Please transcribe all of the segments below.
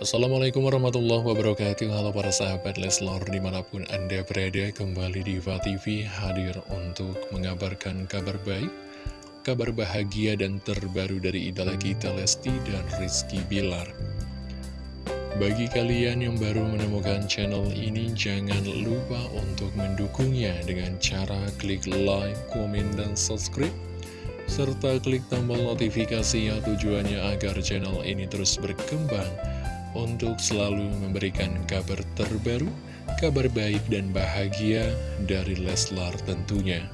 Assalamualaikum warahmatullahi wabarakatuh. Halo para sahabat Leslor di mana pun anda berada kembali di TV hadir untuk mengabarkan kabar baik Kabar bahagia dan terbaru dari idola kita Lesti dan Rizky Bilar. Bagi kalian yang baru menemukan channel ini jangan lupa untuk mendukungnya dengan cara klik like, komen, dan subscribe serta klik tombol notifikasinya tujuannya agar channel ini terus berkembang untuk selalu memberikan kabar terbaru, kabar baik dan bahagia dari Leslar tentunya.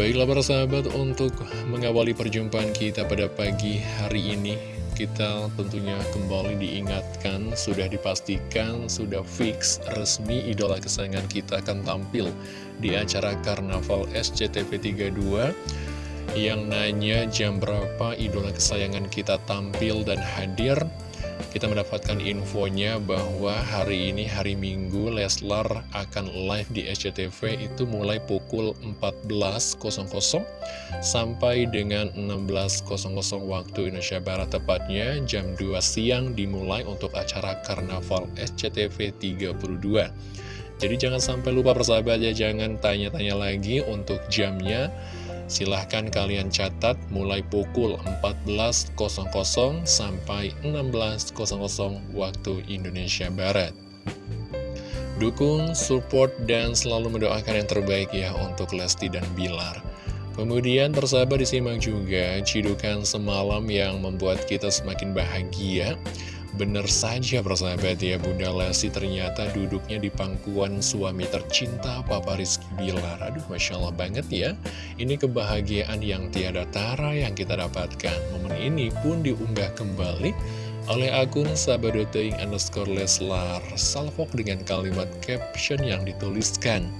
Baiklah para sahabat, untuk mengawali perjumpaan kita pada pagi hari ini, kita tentunya kembali diingatkan, sudah dipastikan, sudah fix, resmi idola kesayangan kita akan tampil di acara Karnaval SCTV 32 yang nanya jam berapa idola kesayangan kita tampil dan hadir kita mendapatkan infonya bahwa hari ini hari Minggu Leslar akan live di SCTV itu mulai pukul 14.00 sampai dengan 16.00 waktu Indonesia Barat tepatnya. Jam 2 siang dimulai untuk acara Karnaval SCTV 32 jadi jangan sampai lupa persahabat ya jangan tanya-tanya lagi untuk jamnya Silahkan kalian catat mulai pukul 14.00 sampai 16.00 waktu Indonesia Barat. Dukung, support, dan selalu mendoakan yang terbaik ya untuk Lesti dan Bilar. Kemudian persahabat disimak juga cidukan semalam yang membuat kita semakin bahagia Bener saja persahabat ya Bunda Lesti ternyata duduknya di pangkuan suami tercinta Papa Rizky Bilar. Aduh Masya Allah banget ya. Ini kebahagiaan yang tiada tara yang kita dapatkan. Momen ini pun diunggah kembali oleh akun sahabat.ing underscore Leslar. Salfok dengan kalimat caption yang dituliskan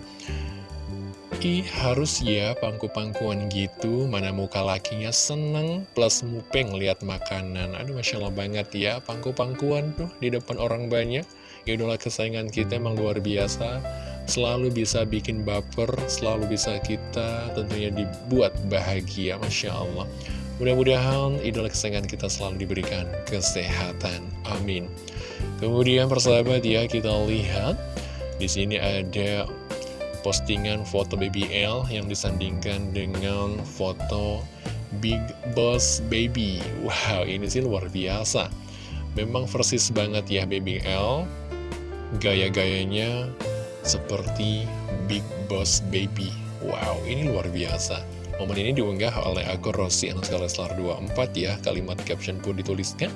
Ih, harus ya pangku-pangkuan gitu, mana muka lakinya seneng plus mupeng lihat makanan. Aduh, Masya Allah banget ya, pangku-pangkuan tuh di depan orang banyak. Idola kesayangan kita emang luar biasa, selalu bisa bikin baper, selalu bisa kita tentunya dibuat bahagia, Masya Allah. Mudah-mudahan idola kesayangan kita selalu diberikan kesehatan. Amin. Kemudian persahabat ya, kita lihat di sini ada postingan foto Baby L yang disandingkan dengan foto Big Boss Baby. Wow, ini sih luar biasa. Memang versis banget ya Baby L. Gaya-gayanya seperti Big Boss Baby. Wow, ini luar biasa. Momen ini diunggah oleh akun Rossi Anuska Leslar 24 ya. Kalimat caption pun dituliskan.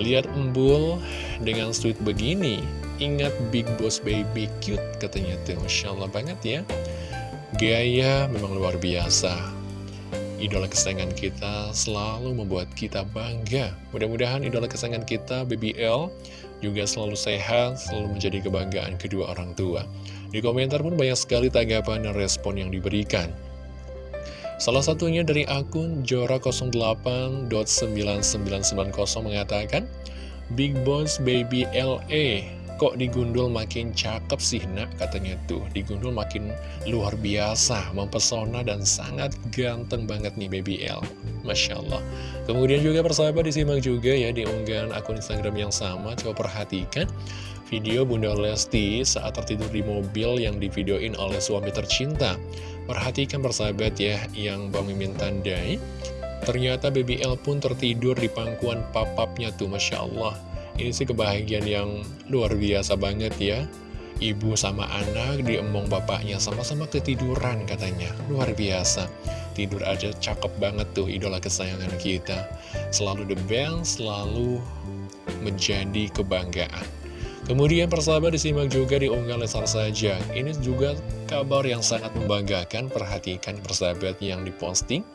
Lihat embul dengan sweet begini. Ingat Big Boss Baby cute katanya tuh. Masya Allah banget ya. Gaya memang luar biasa. Idola kesayangan kita selalu membuat kita bangga. Mudah-mudahan idola kesayangan kita, Baby L, juga selalu sehat, selalu menjadi kebanggaan kedua orang tua. Di komentar pun banyak sekali tanggapan dan respon yang diberikan. Salah satunya dari akun Jora08.9990 mengatakan, Big Boss Baby LA, kok digundul makin cakep sih nak katanya tuh. Digundul makin luar biasa, mempesona dan sangat ganteng banget nih Baby L. Masya Allah. Kemudian juga persahabat disimak juga ya di unggahan akun Instagram yang sama. Coba perhatikan video Bunda Lesti saat tertidur di mobil yang divideoin oleh suami tercinta. Perhatikan persahabat ya yang Bang Mimin tandai Ternyata BBL pun tertidur di pangkuan papapnya tuh Masya Allah Ini sih kebahagiaan yang luar biasa banget ya. Ibu sama anak diemong bapaknya sama-sama ketiduran katanya. Luar biasa. Tidur aja cakep banget tuh idola kesayangan kita. Selalu the best, selalu menjadi kebanggaan. Kemudian persahabat disimak juga di unggal Lesar saja. Ini juga kabar yang sangat membanggakan. Perhatikan persahabat yang diposting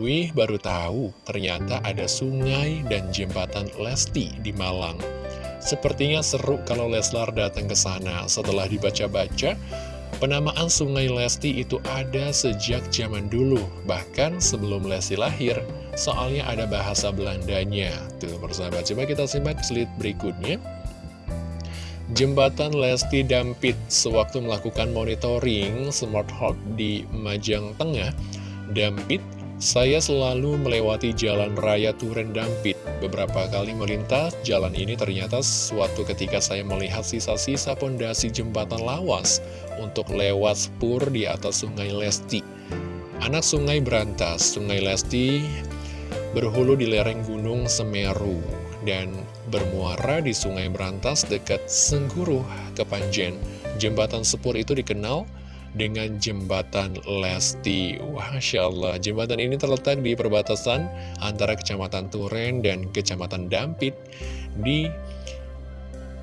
Wih baru tahu. Ternyata ada sungai dan jembatan Lesti di Malang. Sepertinya seru kalau Leslar datang ke sana. Setelah dibaca-baca Penamaan Sungai Lesti itu ada sejak zaman dulu Bahkan sebelum Lesti lahir. Soalnya ada bahasa Belandanya. Tuh persahabat coba kita simak slide berikutnya. Jembatan Lesti Dampit sewaktu melakukan monitoring Smart Hawk di Majang Tengah, Dampit Saya selalu melewati jalan raya Turen Dampit. Beberapa kali melintas, jalan ini ternyata suatu ketika saya melihat sisa-sisa pondasi jembatan lawas untuk lewat spur di atas sungai Lesti. Anak sungai berantas, sungai Lesti berhulu di lereng gunung Semeru dan bermuara di sungai berantas dekat Sengguruh, Kepanjen. Jembatan sepur itu dikenal dengan jembatan Lesti. Wah, Masya Allah, jembatan ini terletak di perbatasan antara Kecamatan Turen dan Kecamatan Dampit di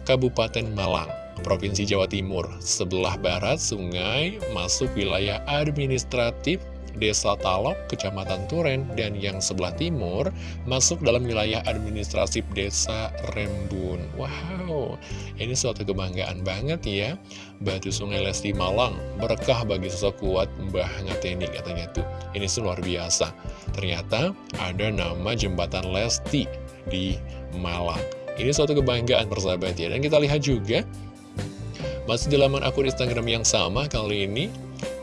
Kabupaten Malang, Provinsi Jawa Timur. Sebelah barat sungai masuk wilayah administratif Desa Talok, Kecamatan Turen, dan yang sebelah timur masuk dalam wilayah administratif Desa Rembun. Wow, ini suatu kebanggaan banget ya. Batu Sungai Lesti Malang, berkah bagi sosok kuat Mbah Ngateni katanya tuh. Ini luar biasa. Ternyata ada nama jembatan Lesti di Malang. Ini suatu kebanggaan persahabat ya. Dan kita lihat juga, masih di laman akun Instagram yang sama kali ini,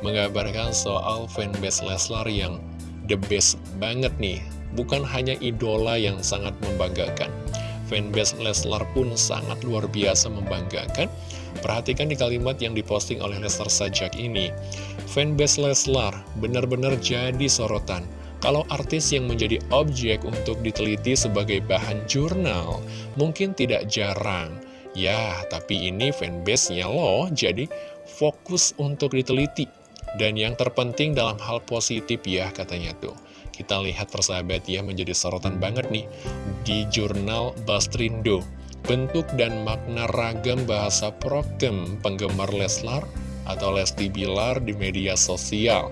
mengabarkan soal fanbase Leslar yang the best banget nih. Bukan hanya idola yang sangat membanggakan. Fanbase Leslar pun sangat luar biasa membanggakan. Perhatikan di kalimat yang diposting oleh Leslar Sajak ini. Fanbase Leslar benar-benar jadi sorotan. Kalau artis yang menjadi objek untuk diteliti sebagai bahan jurnal, mungkin tidak jarang. Ya, tapi ini fanbase-nya loh, jadi fokus untuk diteliti dan yang terpenting dalam hal positif ya katanya tuh. Kita lihat persahabat ya menjadi sorotan banget nih Di jurnal Bastrindo Bentuk dan makna ragam bahasa prokem penggemar Leslar atau Lesti Bilar di media sosial.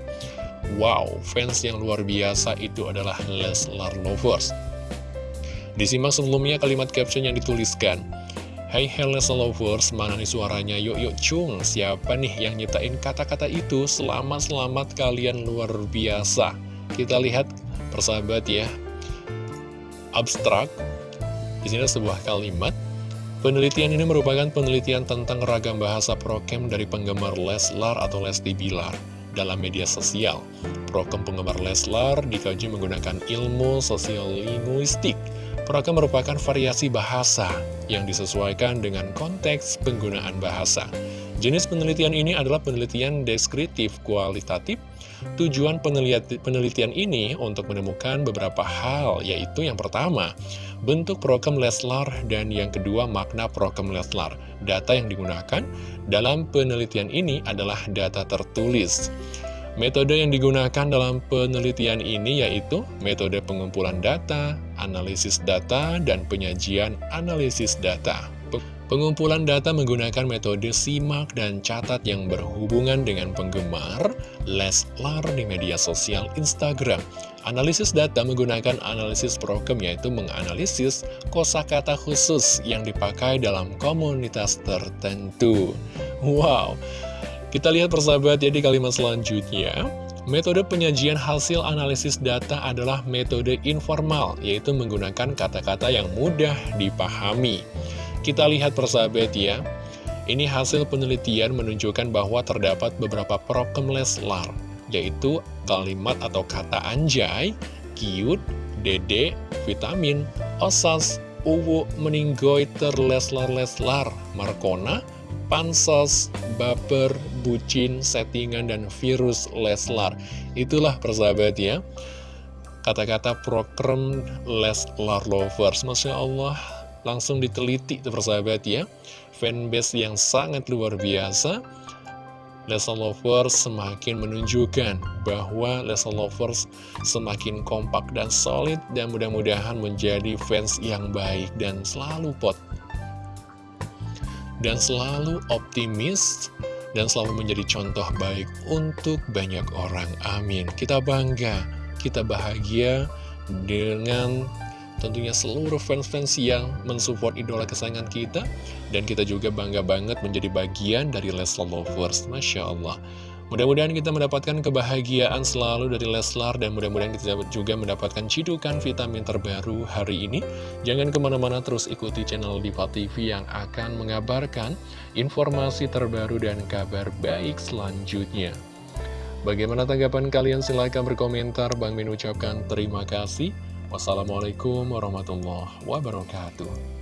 Wow, fans yang luar biasa itu adalah Leslar Lovers. Disimak sebelumnya kalimat caption yang dituliskan Hai Hello Lovers, mana nih suaranya? Yuk yuk cung, siapa nih yang nyiptain kata-kata itu? Selamat-selamat kalian luar biasa. Kita lihat persahabat ya. Abstrak. Di sini sebuah kalimat. Penelitian ini merupakan penelitian tentang ragam bahasa prokem dari penggemar Leslar atau Lesti Bilar dalam media sosial. Prokem penggemar Leslar dikaji menggunakan ilmu sosial Prokem merupakan variasi bahasa yang disesuaikan dengan konteks penggunaan bahasa. Jenis penelitian ini adalah penelitian deskriptif kualitatif. Tujuan penelitian ini untuk menemukan beberapa hal, yaitu yang pertama, bentuk prokem Leslar, dan yang kedua, makna prokem Leslar. Data yang digunakan dalam penelitian ini adalah data tertulis. Metode yang digunakan dalam penelitian ini yaitu metode pengumpulan data, analisis data, dan penyajian analisis data. Pengumpulan data menggunakan metode simak dan catat yang berhubungan dengan penggemar Leslar di media sosial Instagram. Analisis data menggunakan analisis prokem yaitu menganalisis kosakata khusus yang dipakai dalam komunitas tertentu. Wow! Kita lihat persahabat ya di kalimat selanjutnya. Metode penyajian hasil analisis data adalah metode informal, yaitu menggunakan kata-kata yang mudah dipahami. Kita lihat persahabat ya, ini hasil penelitian menunjukkan bahwa terdapat beberapa prokem leslar, yaitu kalimat atau kata anjay, cute, dede, vitamin, osas, uwu, meninggoiter, leslar-leslar, markona, pansos, baper, bucin, settingan, dan virus Leslar. Itulah persahabat ya. Kata-kata program Leslar Lovers. Masya Allah, langsung diteliti tuh persahabat ya. Fanbase yang sangat luar biasa. Leslar Lovers semakin menunjukkan bahwa Leslar Lovers semakin kompak dan solid dan mudah-mudahan menjadi fans yang baik dan selalu pot dan selalu optimis dan selalu menjadi contoh baik untuk banyak orang. Amin. Kita bangga, kita bahagia dengan tentunya seluruh fans-fans yang mensupport idola kesayangan kita dan kita juga bangga banget menjadi bagian dari Leslar Lovers. Masya Allah. Mudah-mudahan kita mendapatkan kebahagiaan selalu dari Leslar dan mudah-mudahan kita juga mendapatkan cidukan vitamin terbaru hari ini. Jangan ke mana-mana terus ikuti channel Diva TV yang akan mengabarkan informasi terbaru dan kabar baik selanjutnya. Bagaimana tanggapan kalian? Silahkan berkomentar. Bang Min ucapkan terima kasih. Wassalamualaikum warahmatullahi wabarakatuh.